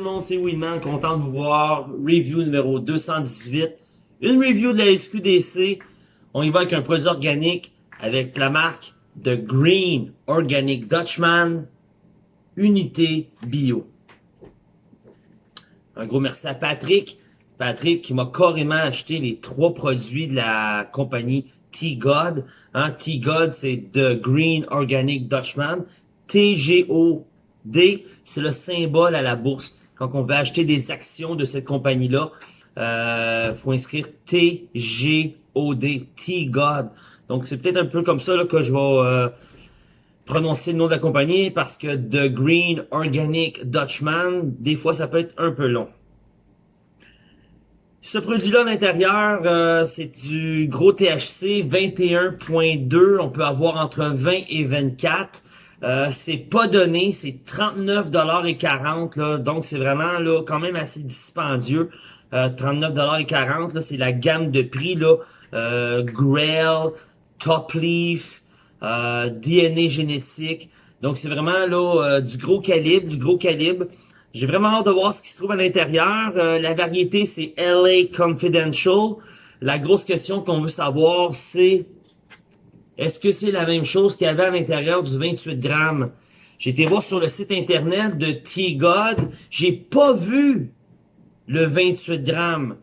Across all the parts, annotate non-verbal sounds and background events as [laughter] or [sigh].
Le monde, c'est Winman, content de vous voir. Review numéro 218. Une review de la SQDC. On y va avec un produit organique avec la marque The Green Organic Dutchman Unité Bio. Un gros merci à Patrick. Patrick qui m'a carrément acheté les trois produits de la compagnie T-God. Hein, T-God, c'est The Green Organic Dutchman. T-G-O-D, c'est le symbole à la bourse. Quand on veut acheter des actions de cette compagnie-là, euh, faut inscrire T-G-O-D, T-God. Donc, c'est peut-être un peu comme ça là, que je vais euh, prononcer le nom de la compagnie parce que The Green Organic Dutchman, des fois, ça peut être un peu long. Ce produit-là à l'intérieur, euh, c'est du gros THC 21.2. On peut avoir entre 20 et 24. Euh, c'est pas donné, c'est 39 et 40 là, donc c'est vraiment là quand même assez dispendieux. Euh, 39 et 40 là, c'est la gamme de prix là, euh, Grail, Top Leaf, euh, DNA génétique. Donc c'est vraiment là euh, du gros calibre, du gros calibre. J'ai vraiment hâte de voir ce qui se trouve à l'intérieur. la variété c'est LA Confidential. La grosse question qu'on veut savoir c'est est-ce que c'est la même chose qu'il y avait à l'intérieur du 28 grammes? J'ai été voir sur le site internet de T-God. J'ai pas vu le 28 grammes.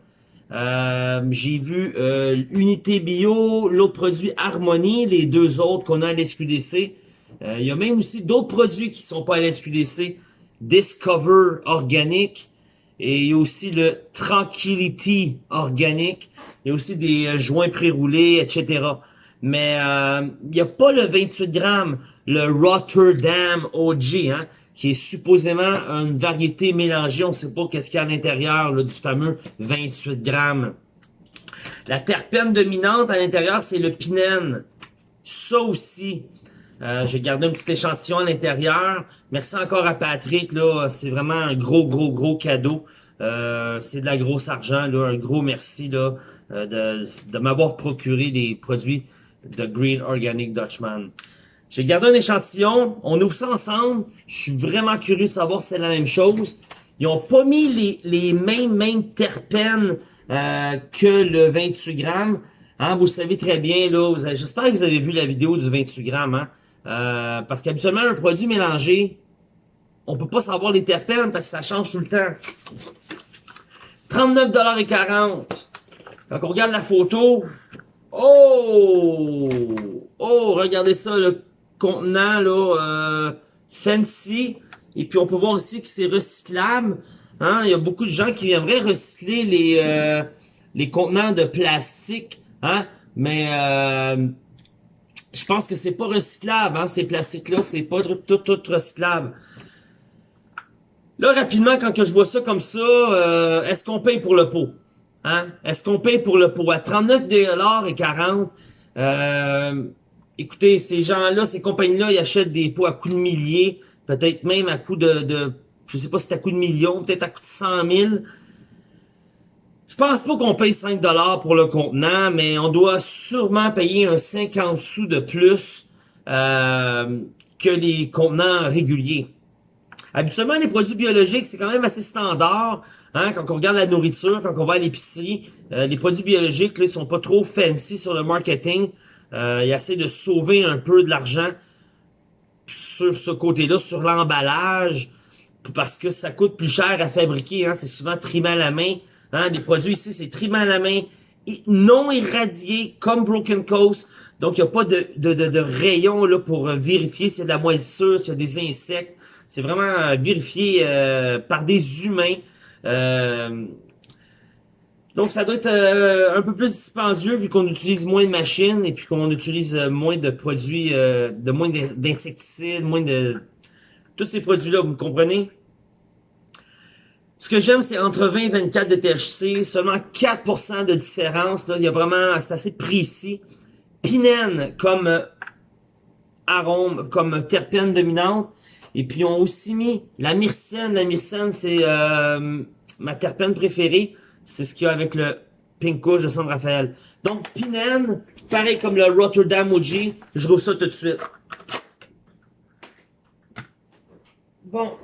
Euh, j'ai vu euh, Unité Bio, l'autre produit Harmonie, les deux autres qu'on a à l'SQDC. Euh, il y a même aussi d'autres produits qui sont pas à l'SQDC. Discover Organic. Et il y a aussi le Tranquility Organic. Il y a aussi des joints pré-roulés, etc mais il euh, n'y a pas le 28 grammes, le Rotterdam OG, hein, qui est supposément une variété mélangée. On ne sait pas qu'est-ce qu'il y a à l'intérieur du fameux 28 grammes. La terpène dominante à l'intérieur, c'est le pinène. Ça aussi, euh, j'ai gardé un petit échantillon à l'intérieur. Merci encore à Patrick, là, c'est vraiment un gros, gros, gros cadeau. Euh, c'est de la grosse argent, là, un gros merci là, euh, de, de m'avoir procuré des produits The Green Organic Dutchman. J'ai gardé un échantillon, on ouvre ça ensemble. Je suis vraiment curieux de savoir si c'est la même chose. Ils ont pas mis les, les mêmes, mêmes terpènes euh, que le 28 grammes. Hein, vous savez très bien, là. J'espère que vous avez vu la vidéo du 28 grammes. Hein, euh, parce qu'habituellement, un produit mélangé, on peut pas savoir les terpènes parce que ça change tout le temps. 39,40$. Quand on regarde la photo, Oh! Oh, regardez ça, le contenant, là, euh, fancy. Et puis, on peut voir aussi que c'est recyclable. Hein? Il y a beaucoup de gens qui aimeraient recycler les, euh, les contenants de plastique. Hein? Mais euh, je pense que c'est pas recyclable, hein, ces plastiques-là. C'est pas tout, tout, recyclable. Là, rapidement, quand que je vois ça comme ça, euh, est-ce qu'on paye pour le pot? Hein? Est-ce qu'on paye pour le pot à 39 et 40 euh, Écoutez, ces gens-là, ces compagnies-là, ils achètent des pots à coût de milliers, peut-être même à coût de, de je sais pas si c'est à coût de millions, peut-être à coût de 100 000. Je pense pas qu'on paye 5 dollars pour le contenant, mais on doit sûrement payer un 50 sous de plus euh, que les contenants réguliers. Habituellement, les produits biologiques, c'est quand même assez standard. Hein, quand on regarde la nourriture, quand on va à l'épicerie, euh, les produits biologiques, ils sont pas trop fancy sur le marketing. Euh, ils essaient de sauver un peu de l'argent sur ce côté-là, sur l'emballage, parce que ça coûte plus cher à fabriquer. Hein, c'est souvent trimé à la main. Hein, les produits ici, c'est trimé à la main, non irradié, comme Broken Coast. Donc, il n'y a pas de, de, de, de rayon là, pour vérifier s'il y a de la moisissure, s'il y a des insectes. C'est vraiment vérifié euh, par des humains. Euh, donc, ça doit être euh, un peu plus dispendieux vu qu'on utilise moins de machines et puis qu'on utilise euh, moins de produits, de moins d'insecticides, moins de... Tous ces produits-là, vous comprenez? Ce que j'aime, c'est entre 20 et 24 de THC, seulement 4% de différence. Là, il y a vraiment, c'est assez précis. Pinène comme arôme, comme terpène dominante. Et puis, on a aussi mis la myrcène. La myrcène, c'est euh, ma terpène préférée. C'est ce qu'il y a avec le Pink de San Rafael. Donc, Pinène, pareil comme le Rotterdam OG. Je rouvre ça tout de suite. Bon.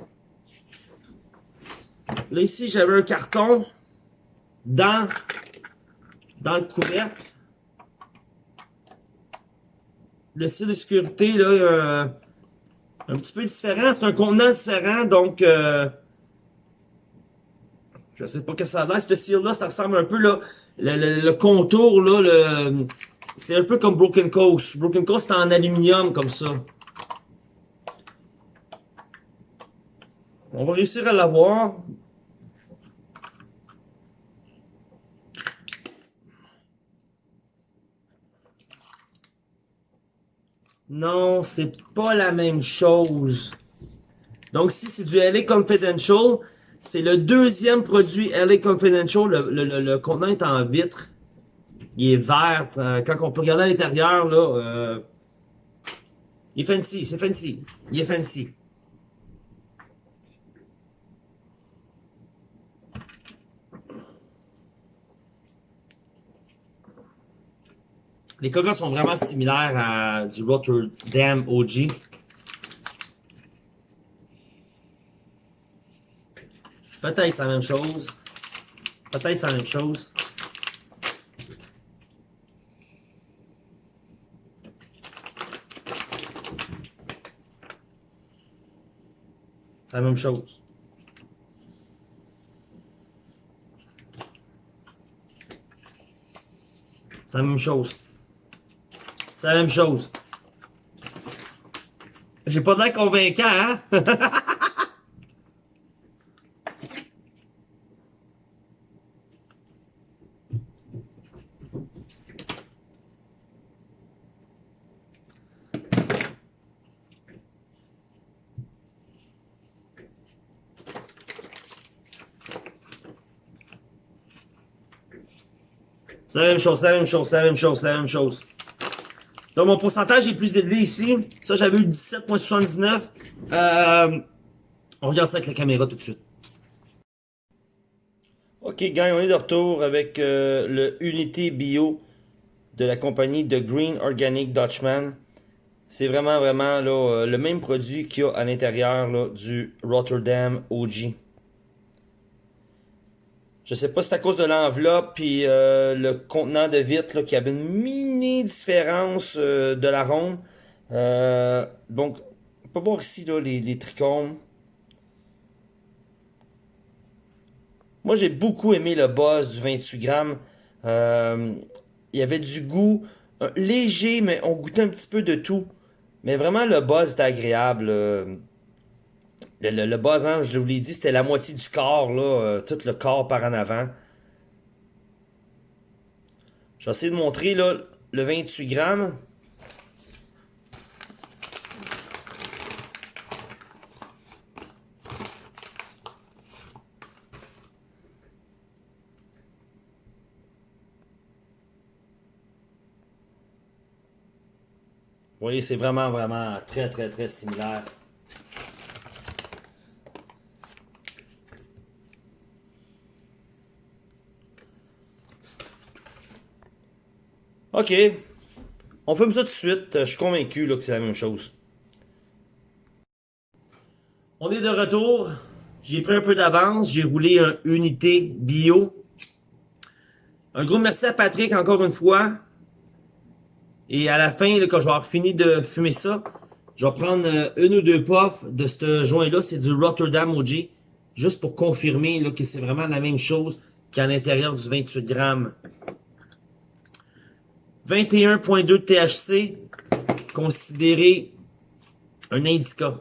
Là, ici, j'avais un carton dans, dans le couvercle. Le style de sécurité, là, euh, un petit peu différent. C'est un contenant différent, donc... Euh, je sais pas que ça a l'air. Ce style-là, ça ressemble un peu, là, le, le, contour, là, le, c'est un peu comme Broken Coast. Broken Coast, c'est en aluminium, comme ça. On va réussir à l'avoir. Non, c'est pas la même chose. Donc, si c'est du LA Confidential, c'est le deuxième produit LA Confidential. Le, le, le, contenant est en vitre. Il est vert. Euh, quand on peut regarder à l'intérieur, là, euh, il est fancy, c'est fancy. Il est fancy. Les cocottes sont vraiment similaires à du Rotterdam OG. Peut-être la même chose. Peut-être la même chose. C'est la même chose. C'est la même chose. C'est la même chose. J'ai pas l'air convaincant, hein? [laughs] C'est la même chose, c'est la même chose, c'est la même chose, c'est la même chose. Donc, mon pourcentage est plus élevé ici. Ça, j'avais eu 17.79. Euh, on regarde ça avec la caméra tout de suite. Ok, gang, on est de retour avec euh, le Unité Bio de la compagnie The Green Organic Dutchman. C'est vraiment, vraiment là, euh, le même produit qu'il y a à l'intérieur du Rotterdam OG. Je sais pas si c'est à cause de l'enveloppe puis euh, le contenant de vitre qui avait une mini différence euh, de la ronde. Euh, donc, on peut voir ici les, les trichomes. Moi, j'ai beaucoup aimé le buzz du 28 grammes. il y avait du goût léger, mais on goûtait un petit peu de tout. Mais vraiment, le buzz était agréable. Le, le, hein, je vous l'ai dit, c'était la moitié du corps, euh, tout le corps par en avant. Je vais essayer de montrer là, le 28 grammes. Vous voyez, c'est vraiment, vraiment très, très, très similaire. Ok. On fait ça tout de suite. Je suis convaincu que c'est la même chose. On est de retour. J'ai pris un peu d'avance. J'ai roulé un unité bio. Un gros merci à Patrick encore une fois. Et à la fin, quand je vais avoir fini de fumer ça, je vais prendre euh, une ou deux puffs de ce joint-là. C'est du Rotterdam OG. Juste pour confirmer que c'est vraiment la même chose qu'à l'intérieur du 28 grammes. 21.2 THC, considéré un indica.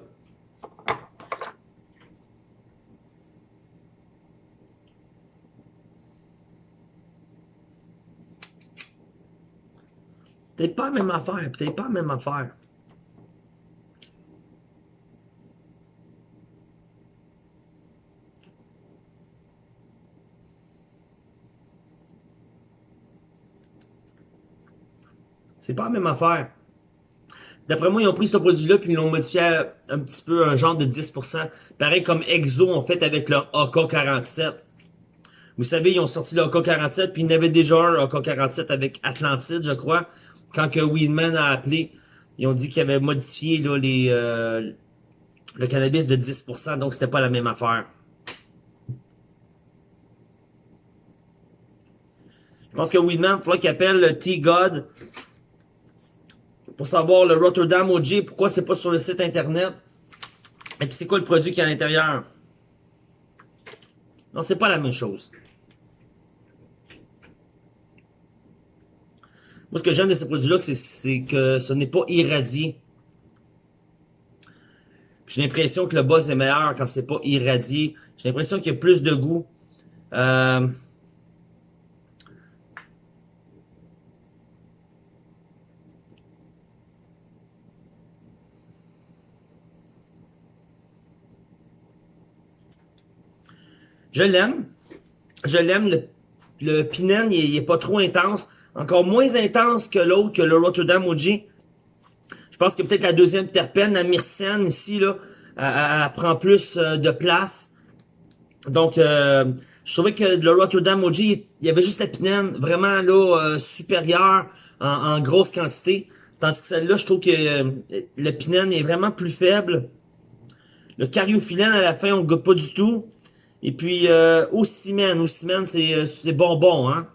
Peut-être pas la même affaire, peut-être pas la même affaire. C'est pas la même affaire. D'après moi, ils ont pris ce produit-là puis ils l'ont modifié un petit peu, un genre de 10%. Pareil comme Exo ont fait avec leur AK-47. Vous savez, ils ont sorti le AK-47 puis il y en avait déjà un AK-47 avec Atlantide, je crois. Quand que Weedman a appelé, ils ont dit qu'ils avaient modifié là, les, euh, le cannabis de 10%, donc c'était pas la même affaire. Je pense que Weedman, il faudra qu'il appelle le T-God pour savoir le Rotterdam OG, pourquoi c'est pas sur le site internet. Et puis c'est quoi le produit qui est à l'intérieur? Non, c'est pas la même chose. Moi, ce que j'aime de ces produits-là, c'est que ce n'est pas irradié. J'ai l'impression que le buzz est meilleur quand c'est pas irradié. J'ai l'impression qu'il y a plus de goût. Euh... Je l'aime. Je l'aime. Le, le Pinen, il, est pas trop intense. Encore moins intense que l'autre, que le Rotterdam OG. Je pense que peut-être la deuxième terpène, la myrcène ici, là, elle, prend plus euh, de place. Donc, euh, je trouvais que le Rotterdam OG, il y avait juste la pinène vraiment là euh, supérieure en, grosse quantité. Tandis que celle-là, je trouve que le pinène est vraiment plus faible. Le cariophyllène, à la fin, on ne goûte pas du tout. Et puis, euh, ciment, au ciment, c'est bonbon, hein.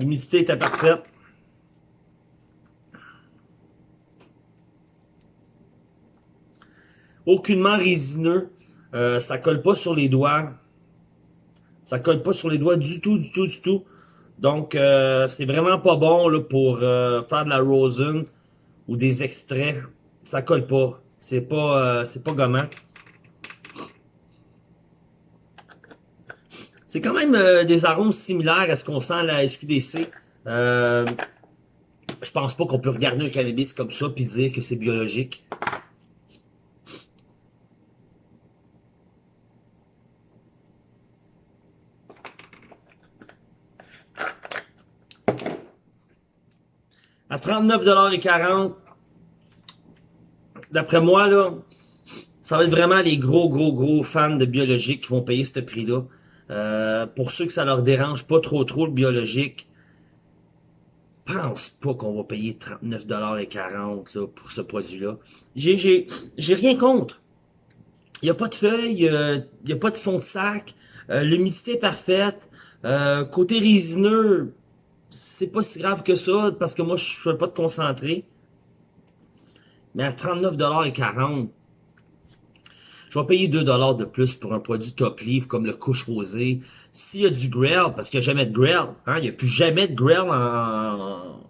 L'humidité était parfaite. Aucunement résineux. Euh, ça colle pas sur les doigts. Ça colle pas sur les doigts du tout, du tout, du tout. Donc, euh, c'est vraiment pas bon là, pour euh, faire de la rosin ou des extraits. Ça colle pas. C'est pas, c'est pas gommant. C'est quand même des arômes similaires à ce qu'on sent à la SQDC. Je pense pas qu'on peut regarder un cannabis comme ça puis dire que c'est biologique. À 39,40$, d'après moi, là, ça va être vraiment les gros, gros, gros fans de biologique qui vont payer ce prix-là. Euh, pour ceux que ça leur dérange pas trop trop le biologique, pense pas qu'on va payer 39,40$ là, pour ce produit-là. J'ai rien contre. Il n'y a pas de feuilles, il n'y a pas de fond de sac, euh, l'humidité est parfaite. Euh, côté résineux, c'est pas si grave que ça, parce que moi, je fais pas de concentré. Mais à 39,40$, je vais payer 2 dollars de plus pour un produit top livre comme le couche rosé. S'il y a du grill, parce qu'il n'y a jamais de grill, hein, il n'y a plus jamais de grill en,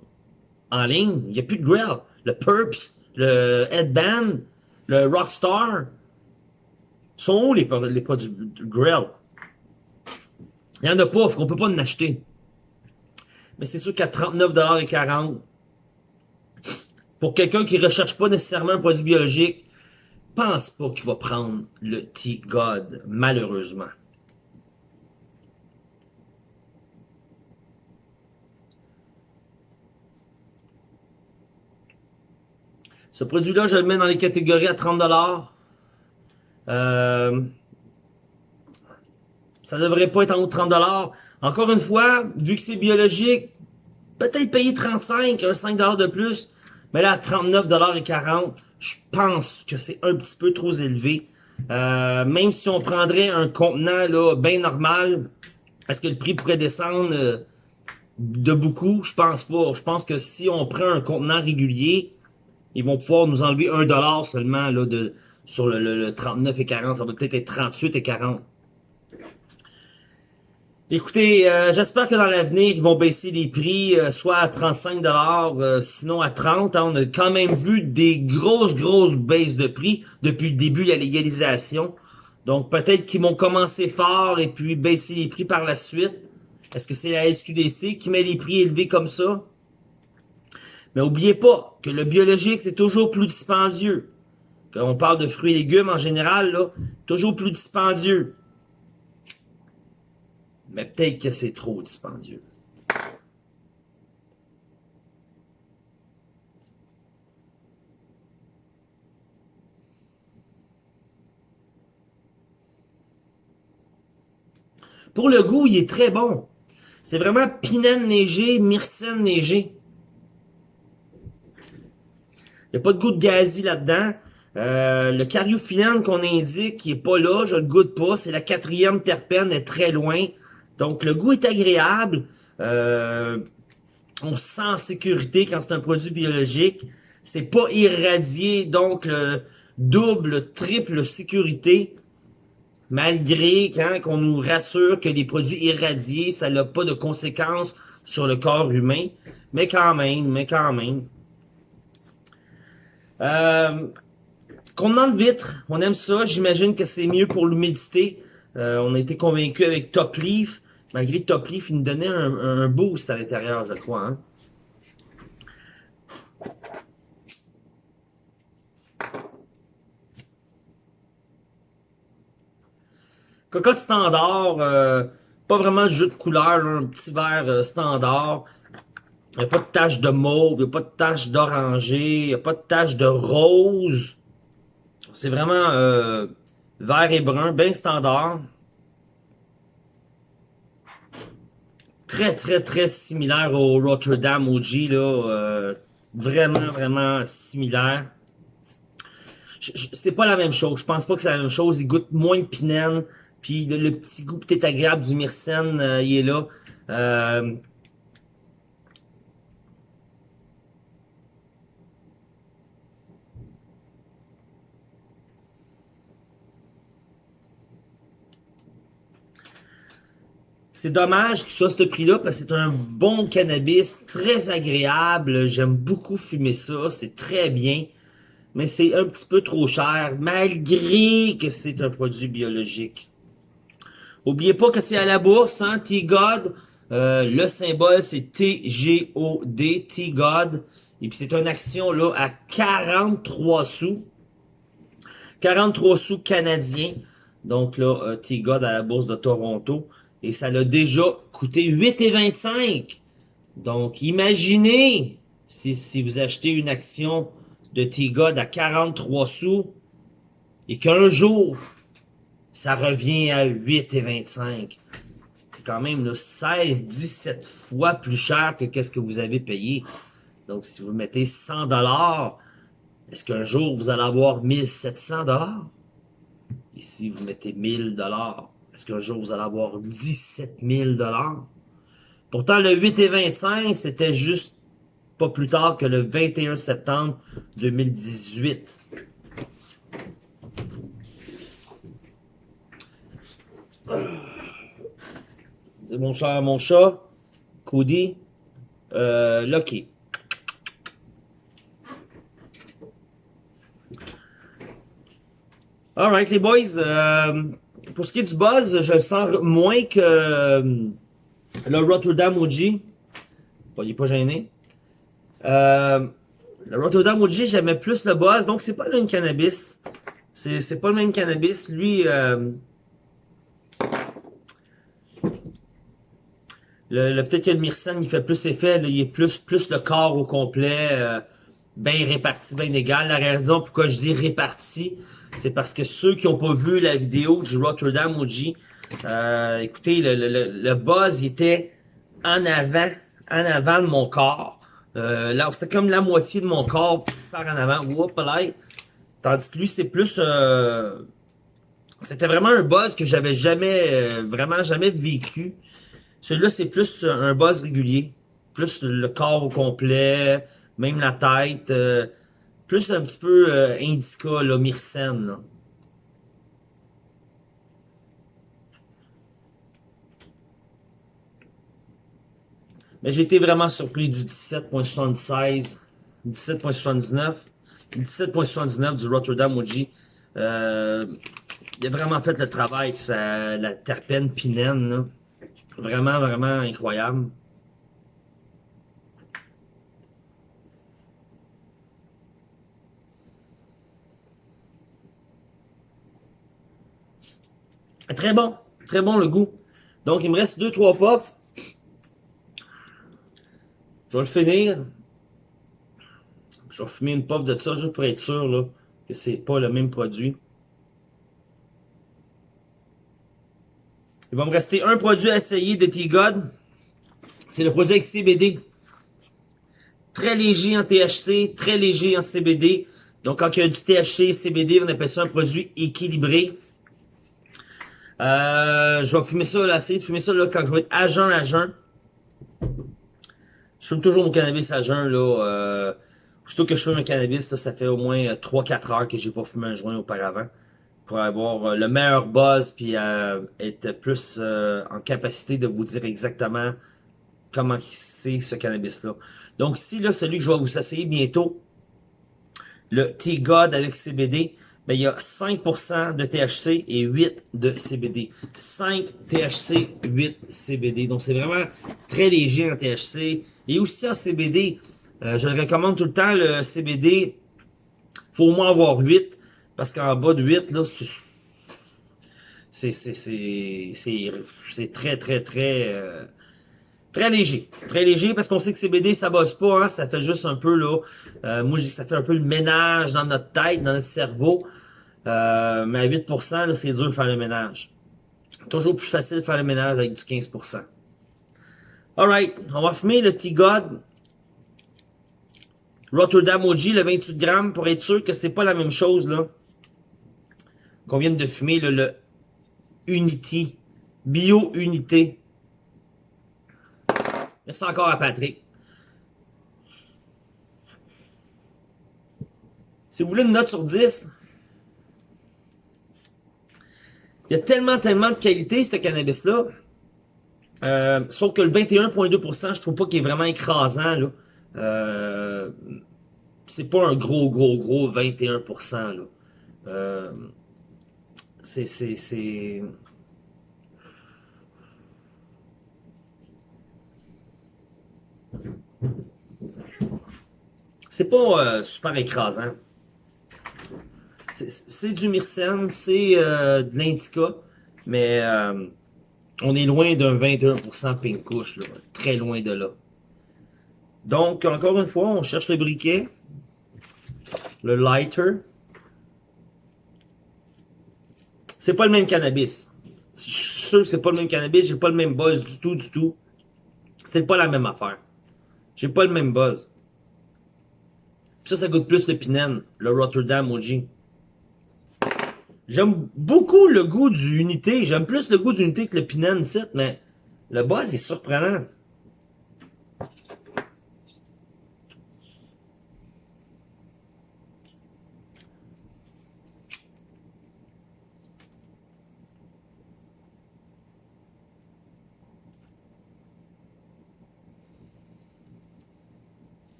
en ligne. Il n'y a plus de grill. Le Purps, le Headband, le Rockstar, sont où les, les produits grill? Il n'y en a pas, qu'on peut pas en acheter. Mais c'est sûr qu'à 39,40$, pour quelqu'un qui recherche pas nécessairement un produit biologique, pense pas qu'il va prendre le T-God, malheureusement. Ce produit-là, je le mets dans les catégories à 30$. Euh, ça devrait pas être en haut de 30$. Encore une fois, vu que c'est biologique, peut-être payer 35, un 5$ de plus. Mais là, à 39,40$, je pense que c'est un petit peu trop élevé. Euh, même si on prendrait un contenant là bien normal, est-ce que le prix pourrait descendre euh, de beaucoup? Je pense pas. Je pense que si on prend un contenant régulier, ils vont pouvoir nous enlever un dollar seulement là, de, sur le, le, le 39 et 40. Ça va peut-être être 38 et 40. Écoutez, euh, j'espère que dans l'avenir, ils vont baisser les prix, euh, soit à 35 euh, sinon à 30 hein. On a quand même vu des grosses, grosses baisses de prix depuis le début de la légalisation. Donc peut-être qu'ils vont commencer fort et puis baisser les prix par la suite. Est-ce que c'est la SQDC qui met les prix élevés comme ça? Mais oubliez pas que le biologique, c'est toujours plus dispendieux. Quand on parle de fruits et légumes en général, là, toujours plus dispendieux. Mais peut-être que c'est trop dispendieux. Pour le goût, il est très bon. C'est vraiment pinène léger, myrcène léger. Il n'y a pas de goût de gazi là-dedans. Euh, le cariophyllène qu'on indique, qui est pas là, je le goûte pas. C'est la quatrième terpène, est très loin. Donc le goût est agréable. Euh, on se sent en sécurité quand c'est un produit biologique. C'est pas irradié, donc le double, triple sécurité. Malgré hein, qu'on nous rassure que les produits irradiés, ça n'a pas de conséquences sur le corps humain. Mais quand même, mais quand même. Euh, contenant de vitre, on aime ça. J'imagine que c'est mieux pour l'humidité. Euh, on a été convaincu avec Top Leaf. Malgré Top Leaf, il nous donnait un, boost à l'intérieur, je crois. Hein. Cocotte standard, euh, pas vraiment de jeu de couleur, un petit verre euh, standard. Il n'y a pas de tache de mauve, il n'y a pas de tache d'oranger, il n'y a pas de tache de rose. C'est vraiment euh, vert et brun, bien standard. Très, très, très similaire au Rotterdam OG, là. vraiment, vraiment similaire. C'est pas la même chose. Je pense pas que c'est la même chose. Il goûte moins de pinène. Puis le, petit goût peut-être agréable du myrcène, euh, il est là. Euh, C'est dommage qu'il soit ce prix-là parce que c'est un bon cannabis, très agréable. J'aime beaucoup fumer ça, c'est très bien. Mais c'est un petit peu trop cher, malgré que c'est un produit biologique. Oubliez pas que c'est à la bourse, hein, T-God. Euh, le symbole, c'est T-G-O-D, T-God. Et puis c'est une action là à 43 sous. 43 sous canadiens. Donc là, euh, T-God à la bourse de Toronto. Et ça l'a déjà coûté 8,25. Donc imaginez si, si vous achetez une action de T-God à 43 sous et qu'un jour, ça revient à 8,25. C'est quand même 16-17 fois plus cher que qu'est-ce que vous avez payé. Donc, si vous mettez 100 dollars, est-ce qu'un jour vous allez avoir 1700 dollars? Et si vous mettez 1000 dollars, est-ce qu'un jour vous allez avoir 17 000 dollars? Pourtant, le 8,25, c'était juste pas plus tard que le 21 septembre 2018. mon chat, mon chat, Cody, euh, Lucky. Alright les boys, euh, pour ce qui est du buzz, je le sens moins que euh, le Rotterdam OG. il n'est pas gêné. Euh, le Rotterdam OG, j'aimais plus le buzz, donc c'est pas le même cannabis. C'est pas le même cannabis. Lui, euh, Le, Peut-être que le Myrcène, il fait plus effet, il est plus, plus le corps au complet, euh, bien réparti, bien égal. La raison pourquoi je dis réparti, c'est parce que ceux qui n'ont pas vu la vidéo du Rotterdam OG, euh, écoutez, le, le, le, buzz était en avant, en avant de mon corps. Euh, là, c'était comme la moitié de mon corps par en avant. Tandis que lui, c'est plus... Euh, c'était vraiment un buzz que j'avais jamais, euh, vraiment jamais vécu. Celui-là, c'est plus un buzz régulier. Plus le corps au complet, même la tête. Plus un petit peu euh, indica, là, myrcène. Mais j'ai été vraiment surpris du 17.76, 17.79, 17.79 du Rotterdam OG. Euh, il a vraiment fait le travail, ça, la terpène pinène. Vraiment, vraiment incroyable. Très bon. Très bon le goût. Donc, il me reste 2-3 puffs. Je vais le finir. Je vais fumer une puff de ça juste pour être sûr là, que c'est pas le même produit. Il va me rester un produit à essayer de T-God. C'est le produit avec CBD. Très léger en THC, très léger en CBD. Donc, quand il y a du THC, CBD, on appelle ça un produit équilibré. Euh, je vais fumer ça, là, essayer de fumer ça, là, quand je vais être à jeun, à jeun. Je fume toujours mon cannabis à jeun, là. Euh, Surtout que je fume un cannabis, ça fait au moins 3-4 heures que j'ai pas fumé un joint auparavant. Pour avoir euh, le meilleur buzz, puis euh, être plus euh, en capacité de vous dire exactement comment c'est ce cannabis-là. Donc ici, là, celui que je vais vous essayer bientôt, le T-God avec CBD, ben, il y a 5% de THC et 8 de CBD. 5 THC, 8 CBD. Donc c'est vraiment très léger en THC. Et aussi en CBD, euh, je le recommande tout le temps, le CBD. faut au moins avoir 8. Parce qu'en bas de 8, là, c'est très, très, très... Euh, très léger. Très léger parce qu'on sait que CBD, ça bosse pas. Hein, ça fait juste un peu, là... Euh, moi, je dis que ça fait un peu le ménage dans notre tête, dans notre cerveau. Euh, mais à 8%, c'est dur de faire le ménage. Toujours plus facile de faire le ménage avec du 15%. Alright, on va fumer le T-God. Rotterdam OG, le 28 grammes, pour être sûr que c'est pas la même chose, là. Qu'on vient de fumer, le Unity. Bio Unité. Merci encore à Patrick. Si vous voulez une note sur 10, il y a tellement, tellement de qualité, ce cannabis-là. Euh, sauf que le 21.2%, je trouve pas qu'il est vraiment écrasant, là. Euh, c'est pas un gros, gros, gros 21%. Là. Euh, c'est... C'est C'est pas euh, super écrasant. C'est du myrcène, c'est euh, de l'indica, mais euh, on est loin d'un 21% pink couche, très loin de là. Donc, encore une fois, on cherche le briquet, le lighter. C'est pas le même cannabis. Je suis sûr que c'est pas le même cannabis, j'ai pas le même buzz du tout, du tout. C'est pas la même affaire. J'ai pas le même buzz. ça, ça goûte plus le Pinène, le Rotterdam OG. J'aime beaucoup le goût du Unité. J'aime plus le goût d'unité que le Pinène, mais le buzz est surprenant.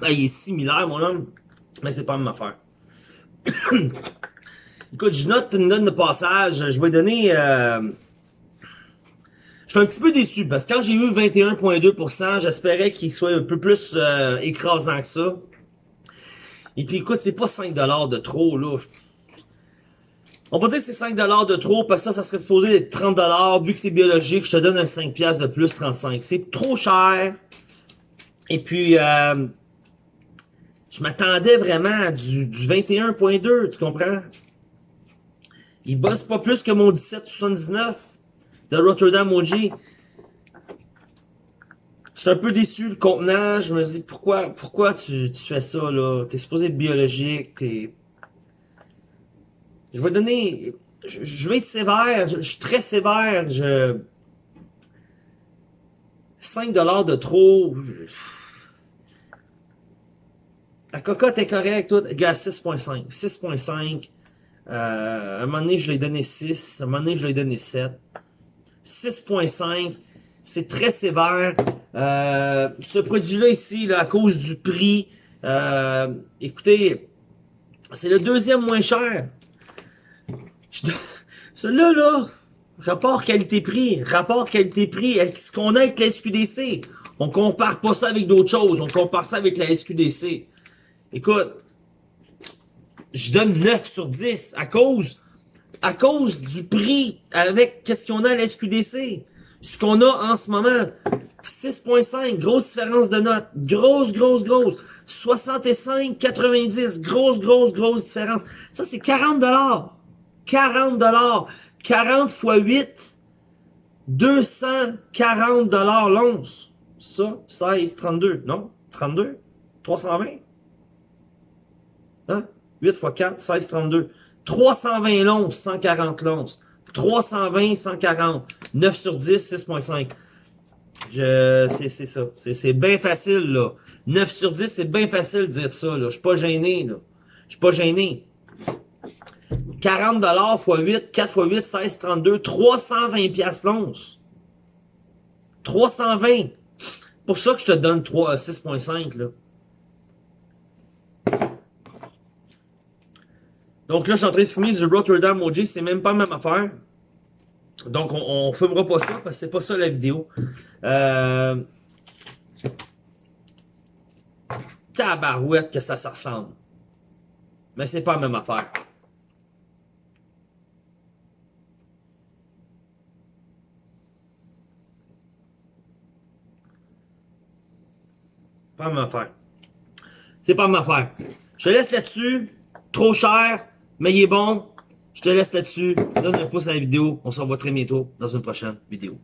Ah, [coughs] il est similaire, mon homme, mais c'est pas la affaire. [coughs] Écoute, je note une note de passage. Je vais donner... Euh... Je suis un petit peu déçu, parce que quand j'ai eu 21.2%, j'espérais qu'il soit un peu plus euh, écrasant que ça. Et puis écoute, c'est pas 5$ de trop, là. On peut dire que c'est 5$ de trop, parce que ça, ça serait supposé être 30$. Vu que c'est biologique, je te donne un 5$ de plus, 35$. C'est trop cher. Et puis, euh, je m'attendais vraiment à du, du 21.2, tu comprends? Il bosse pas plus que mon 1779 de Rotterdam OG. Je suis un peu déçu, le contenant. Je me dis, pourquoi pourquoi tu, fais ça, là? T'es supposé être biologique, t'es... Je vais donner... Je, vais être sévère, je, je, suis très sévère, je... 5$ de trop... La cocotte est correcte, tout. Gars, 6.5. 6.5. Euh, un moment donné, je l'ai donné 6. À un moment donné, je l'ai donné 7. 6.5. C'est très sévère. Euh, ce produit-là ici, là, à cause du prix, euh, écoutez, c'est le deuxième moins cher. Celui-là, là, rapport qualité-prix, rapport qualité-prix, ce qu'on a avec la SQDC. On compare pas ça avec d'autres choses, on compare ça avec la SQDC. Écoute, je donne 9 sur 10 à cause, à cause du prix avec qu'est-ce qu'on a à la SQDC. Ce qu'on a en ce moment, 6.5, grosse différence de notes. Grosse, grosse, grosse. 65, 90, grosse, grosse, grosse différence. Ça, c'est 40 dollars. 40 dollars. 40 fois 8. 240 dollars l'once. Ça, 16, 32, non? 32? 320? Hein? 8 x 4, 16, 32. 320 l'once, 140 l'once. 320, 140. 9 sur 10, 6.5. Je, c'est, ça. C'est, bien facile, là. 9 sur 10, c'est bien facile de dire ça, là. Je suis pas gêné, là. Je suis pas gêné. 40 dollars x 8, 4 x 8, 16, 32, 320 pièces l'once. 320. Pour ça que je te donne 3, 6.5, là. Donc là, je suis en train de fumer du Rotterdam OG, c'est même pas la même affaire. Donc, on, fumera pas ça, parce que c'est pas ça la vidéo. Euh... Tabarouette que ça, ça ressemble. Mais c'est pas la même affaire. Pas ma affaire. C'est pas ma affaire. Je te laisse là-dessus. Trop cher, mais il est bon. Je te laisse là-dessus. Donne un pouce à la vidéo. On se revoit très bientôt dans une prochaine vidéo.